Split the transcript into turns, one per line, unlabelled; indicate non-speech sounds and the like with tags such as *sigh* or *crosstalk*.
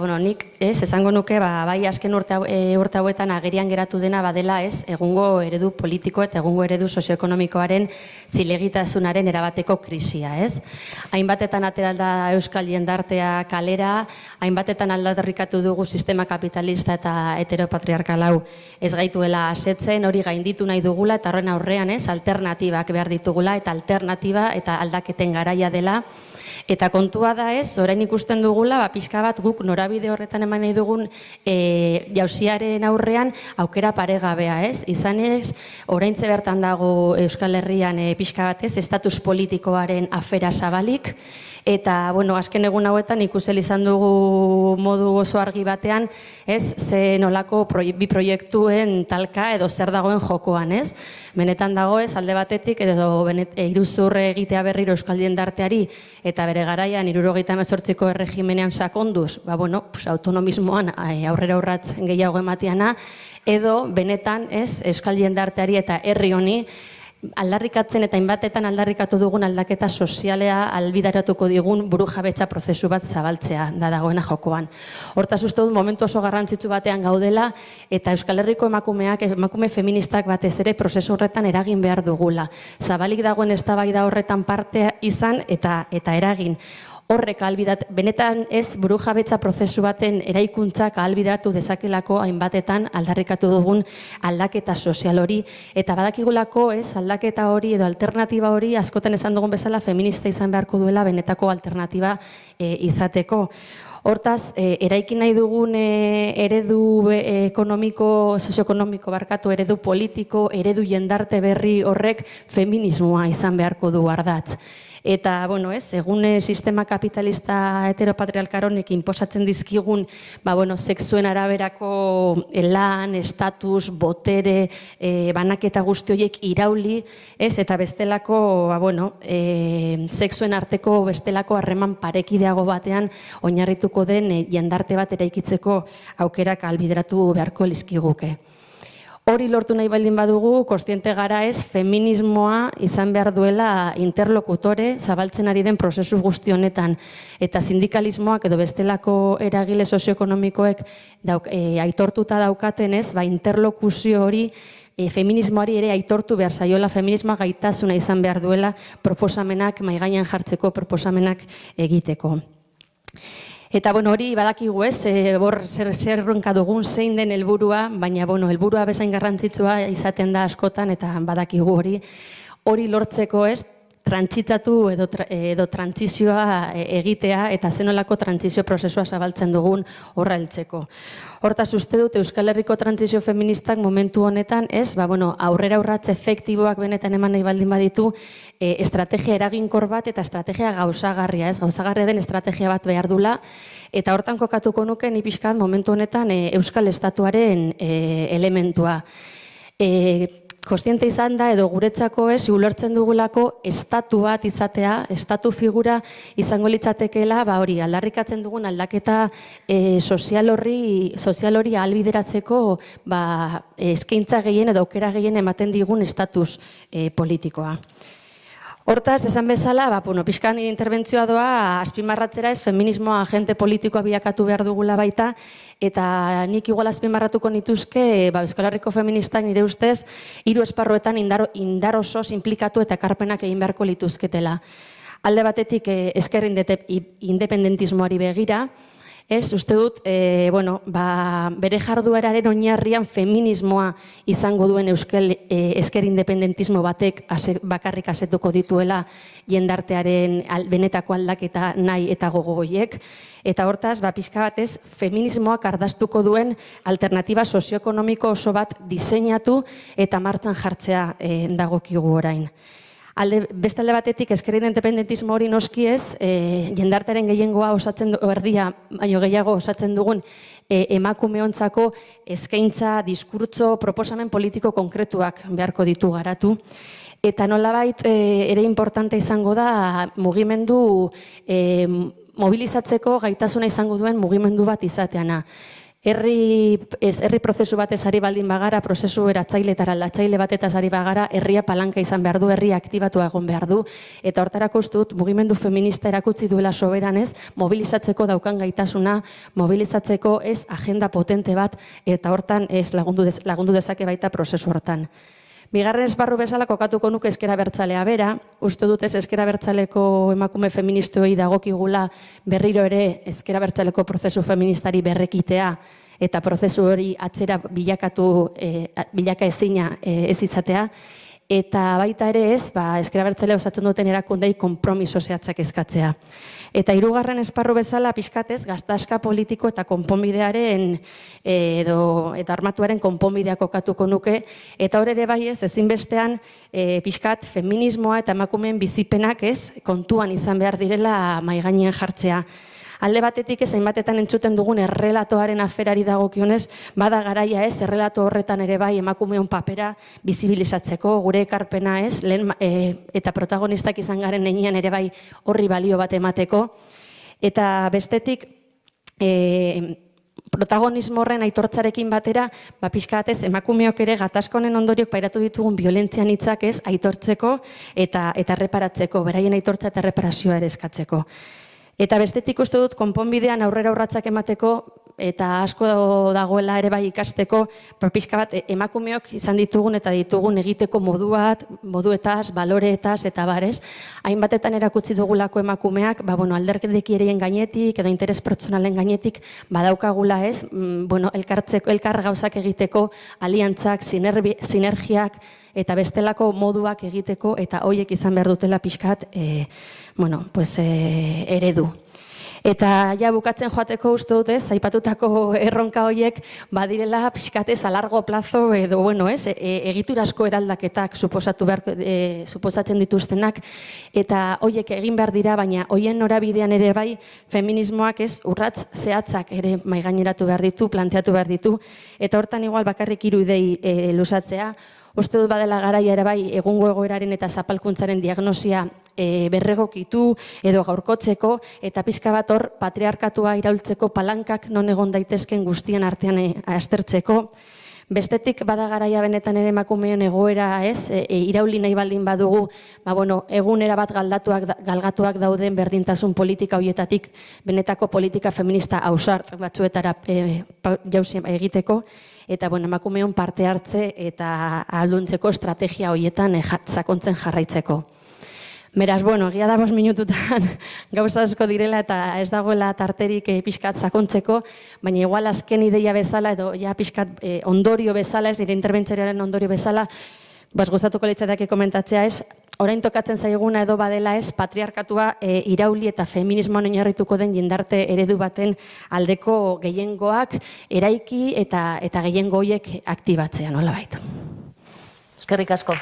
Bueno, nik ez, esango nuke, ba, bai azken urte, e, urte hauetan agerian geratu dena badela ez, egungo eredu politiko eta egungo eredu sozioekonomikoaren zilegitasunaren erabateko krisia, ez? Hainbatetan atera da Euskal jendartea kalera, hainbatetan aldaterrikatu dugu sistema kapitalista eta heteropatriarkal hau ez gaituela asetzen, hori gainditu nahi dugula eta horren aurrean ez, alternatibak behar ditugula eta alternatiba eta aldaketen garaia dela. Eta kontua da ez, orain ikusten dugula, ba, pixka bat guk norabide horretan eman nahi dugun e, jauziaren aurrean aukera paregabea ez. Izan ez, orain bertan dago Euskal Herrian e, pixka bat ez, estatus politikoaren afera zabalik, Eta, bueno, azken egun hauetan ikusel izan dugu modu oso argi batean, ez, ze nolako proie, bi proiektuen talka edo zer dagoen jokoan, ez? Benetan dago ez, alde batetik, edo benet, e, iruzurre egitea berriro Euskal Jendarteari, eta bere garaian, irurogeita emezortziko erregimenean sakonduz, ba, bueno, pues, autonomismoan ai, aurrera urratz gehiago ematiana, edo benetan, ez, Euskal Jendarteari eta herri honi, aldarrikatzen eta inbatetan aldarrikatu dugun aldaketa sozialea albidaratuko digun buru jabetza prozesu bat zabaltzea da dagoena jokoan. Hortaz uste dut momentu oso garrantzitsu batean gaudela eta Euskal Herriko emakumeak, emakume feministak batez ere prozesu horretan eragin behar dugula. Zabalik dagoen eztabaida horretan parte izan eta eta eragin horrek albidat, benetan ez buru jabetza prozesu baten eraikuntzak albideratu dezakelako hainbatetan aldarrikatu dugun aldaketa sozial hori eta badakigulako ez aldaketa hori edo alternatiba hori askotan esan dugun bezala feminista izan beharko duela benetako alternatiba e, izateko. Hortaz, e, eraiki nahi dugun e, eredu e, ekonomiko, sozioekonomiko barkatu, eredu politiko, eredu jendarte berri horrek feminismoa izan beharko du ardatz. Eta, bueno, ez, egune sistema kapitalista heteropatrialkaronek inposatzen dizkigun, ba, bueno, sexuen araberako lan, estatus, botere, e, banaketa guzti horiek irauli, ez, eta bestelako, ba, bueno, e, sexuen arteko bestelako harreman parekideago batean oinarrituko den e, jendarte bat eraikitzeko aukerak albideratu beharko lizkiguke. Hori lortu nahi baldin badugu, kostiente gara ez, feminismoa izan behar duela interlokutore zabaltzen ari den prozesu guzti honetan. Eta sindikalismoak edo bestelako eragile sozioekonomikoek dauk, e, aitortuta daukaten ez, ba, interlokuzio hori e, feminismoari ere aitortu behar zaiola, feminismoa gaitasuna izan behar duela proposamenak, maigainan jartzeko proposamenak egiteko. Eta bueno, hori badakigu ez, e, bor zer zer ronka dugun zein den helburua, baina bueno, helburua bezain garrantzitsua izaten da askotan eta badakigu hori. Hori lortzeko ez, trantsitzatu edo, edo trantzizioa e, egitea eta zenolako trantzizio prozesua zabaltzen dugun horra heltzeko. Hortaz uste dut Euskal Herriko trantzizio feministak momentu honetan, ez, ba, bueno, aurrera urratze efektiboak benetan eman nahi baldin baditu, e, estrategia eraginkor bat eta estrategia gauzagarria, ez, gauzagarria den estrategia bat behar dula, eta hortan kokatuko nuke ni pixkat momentu honetan e, Euskal Estatuaren e, elementua. E, kostiente izan da edo guretzako ez ulertzen dugulako estatu bat izatea, estatu figura izango litzatekeela, ba hori aldarrikatzen dugun aldaketa e, sozial horri sozial hori ahalbideratzeko ba eskaintza gehien edo aukera gehien ematen digun estatus e, politikoa. Hortaz, esan bezala, ba, bueno, pixkan interbentzioa doa, azpimarratzera ez, feminismoa agente politikoa bilakatu behar dugula baita, eta nik igual azpimarratuko nituzke, ba, Euskal Herriko feministak nire ustez, hiru esparruetan indar, indar osoz implikatu eta karpenak egin beharko lituzketela. Alde batetik, eh, indete- independentismoari begira, Ez, uste dut, e, bueno, ba, bere jardueraren oinarrian feminismoa izango duen euskal e, esker independentismo batek ase, bakarrik asetuko dituela jendartearen al, benetako aldaketa nahi eta gogoiek. Eta hortaz, ba, pixka batez, feminismoak ardaztuko duen alternatiba sozioekonomiko oso bat diseinatu eta martxan jartzea e, dagokigu orain. Alde, beste alde batetik ezkerren independentismo hori noski ez, e, jendartaren gehiengoa osatzen du, erdia, baino gehiago osatzen dugun e, emakumeontzako eskaintza, diskurtso, proposamen politiko konkretuak beharko ditu garatu. Eta nolabait e, ere importante izango da mugimendu e, mobilizatzeko gaitasuna izango duen mugimendu bat izateana. Herri, ez, herri prozesu batez ari baldin bagara, prozesu eratzaile eta aldatzaile batetaz ari bagara, herria palanka izan behar du, herria aktibatu egon behar du, eta hortarako uste dut, mugimendu feminista erakutzi duela soberanez, mobilizatzeko daukan gaitasuna, mobilizatzeko ez agenda potente bat, eta hortan ez lagundu, dez, lagundu dezake baita prozesu hortan. Bigarren esparru bezala kokatuko nuke eskera bertzalea bera, uste dut ez eskera bertzaleko emakume feministoi dagokigula berriro ere eskera bertzaleko prozesu feministari berrekitea eta prozesu hori atzera bilakatu, e, bilaka ezina e, ez izatea, eta baita ere ez, ba, eskera bertzalea osatzen duten erakundei konpromiso zehatzak eskatzea. Eta hirugarren esparru bezala pixkatez, gaztaska politiko eta konponbidearen edo eta armatuaren konponbidea kokatuko nuke eta hor ere bai ez ezinbestean e, pixkat feminismoa eta emakumeen bizipenak ez kontuan izan behar direla mai gainean jartzea. Alde batetik ez hainbatetan entzuten dugun errelatoaren aferari dagokionez, bada garaia ez, errelato horretan ere bai emakumeon papera bizibilizatzeko, gure ekarpena ez, lehen, e, eta protagonistak izan garen neinean ere bai horri balio bat emateko. Eta bestetik, e, protagonismo horren aitortzarekin batera, ba pixkatez emakumeok ere gatazkonen ondoriok pairatu ditugun violentzian hitzak ez aitortzeko eta eta reparatzeko, beraien aitortza eta reparazioa ere eskatzeko. Eta bestetik uste dut konponbidean aurrera urratsak emateko eta asko dagoela ere bai ikasteko, ba, pixka bat emakumeok izan ditugun eta ditugun egiteko moduat, moduetaz, baloreetaz eta barez. Hainbatetan erakutsi dugulako emakumeak, ba, bueno, alderkedekirien gainetik edo interes pertsonalen gainetik badaukagula ez, mm, bueno, elkartzeko, elkar gauzak egiteko, aliantzak, sinergiak, eta bestelako moduak egiteko eta hoiek izan behar dutela pixkat e, bueno, pues, e, eredu. Eta ja bukatzen joateko uste dut ez, aipatutako *laughs* erronka horiek badirela pixkatez a largo plazo edo bueno ez, e, egiturasko eraldaketak suposatu behar, e, suposatzen dituztenak. Eta horiek egin behar dira, baina hoien norabidean ere bai feminismoak ez urratz zehatzak ere maigaineratu behar ditu, planteatu behar ditu. Eta hortan igual bakarrik hiru idei e, lusatzea, Uste dut badela garaia ere bai egungo egoeraren eta zapalkuntzaren diagnosia e, berregokitu edo gaurkotzeko eta pizka bat hor patriarkatua iraultzeko palankak non egon daitezken guztien artean e, aztertzeko. Bestetik bada garaia benetan ere emakumeon egoera, ez? E, e, irauli nahi baldin badugu, ba bueno, egunera bat galdatuak galgatuak dauden berdintasun politika hoietatik benetako politika feminista ausart batzuetara e, egiteko eta bueno, emakumeon parte hartze eta alduntzeko estrategia hoietan eh, sakontzen jarraitzeko. Beraz, bueno, egia da minututan *laughs* gauza asko direla eta ez dagoela tarterik e, pixkat sakontzeko, baina igual azken ideia bezala edo ja pixkat e, ondorio bezala, ez dire interbentzioaren ondorio bezala, bas gustatuko litzateke komentatzea ez, orain tokatzen zaiguna edo badela ez patriarkatua e, irauli eta feminismoan oinarrituko den jendarte eredu baten aldeko gehiengoak eraiki eta eta gehiengo hoiek aktibatzea nolabait.
Eskerrik asko.